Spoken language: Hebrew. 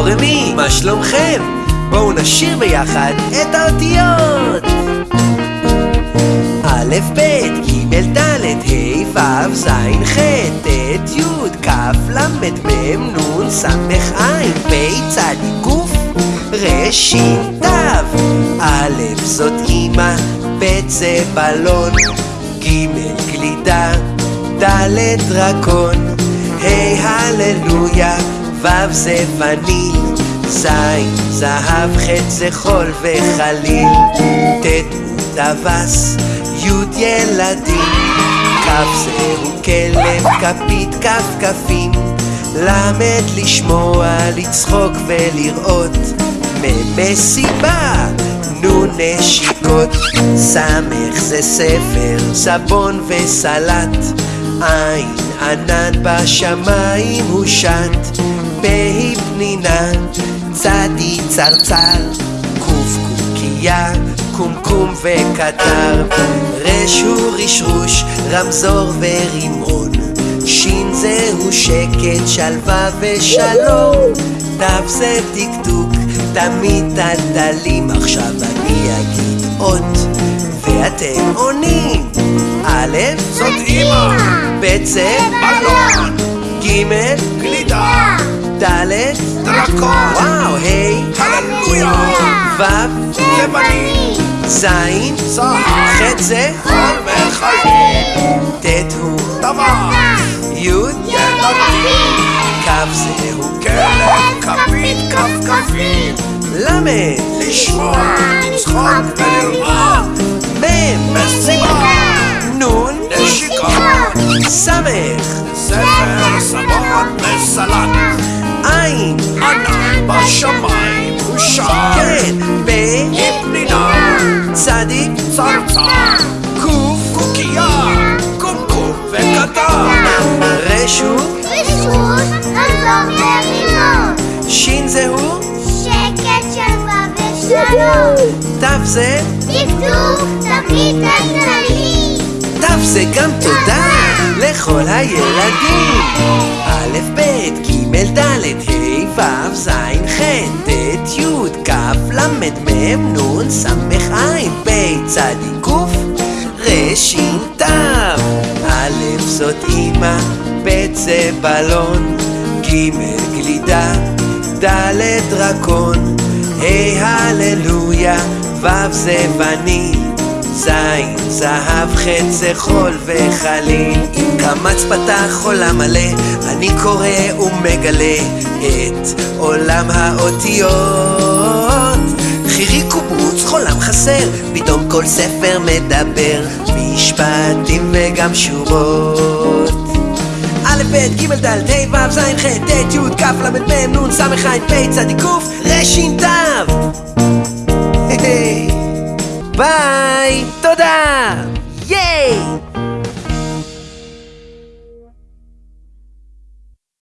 דורמי, מה שלומכם? בואו נשיר ביחד את האותיות א', ב', ג', ד', ה', ו', ז', ח', ט', י', כ', ל', מ', נ', ס', ע', פ', צ, ק', ר', ש', ת', א', זאת אמא, ב' זה בלון, ג', גלידה, ד', דרקון, ה', הללויה, ו' זה וניל, ז', זהב, ח' זה חול וחליל, ט', טווס, י' ילדים, כ' זהו כלב, כפית, כף כפים, למד לשמוע, לצחוק ולראות, מ' מסיבה, נו נשיקות, סמך זה ספר, סבון וסלט, עין ענן בשמיים הוא שט, פ' פנינה, צדי צרצר, קוף קוקייה, קומקום וקטר, רש הוא רשרוש, רמזור ורימון, שין זהו שקט, שלווה ושלום, תו זה טקטוק, תמיד טלטלים, עכשיו אני אגיד אות, ואתם עונים, א', זאת אמא, ב' זה בלון, ג', גלידה, ד', דרקון, וואו, ה', הללויה, ו', זה בנים, ז', זהב, ח' זה חול וחיים, ט' הוא. טווס, י' ילדים, כ' זהו כלב, כפית, כפכפים, למד. לשמוע, לצחוק ולראות, מ' מסיבה, נון נשיקות, סמך ספר, סבון וסלט, עין ענן בשמיים הוא שם, כן ב פנינה, צדיק צרצר, קוף קוקייה, קומקום רשו רשות ורימון שין זהו שקט שלווה ושלום תו זה דקדוק תמיד כלכלי תו זה גם תודה לכל הילדים ל', מ', נ', ס', ע', פ', צ, ק', ר', ש', ת', א', זאת אמא, ב' זה בלון, ג', גלידה, ד', דרקון, ה', הללויה, ו' זה וניל, זין, זהב, חץ זה חול וחליל. עם קמץ פתח עולם מלא, אני קורא ומגלה את עולם האותיות. חסר, פתאום כל ספר מדבר, משפטים וגם שורות. א', ב', ג', ד', ה', ו', ז', ח', ט', י', כ', ל', מ', נ', ס', ע', פ', צ, ק', ר', ת'. ביי, תודה!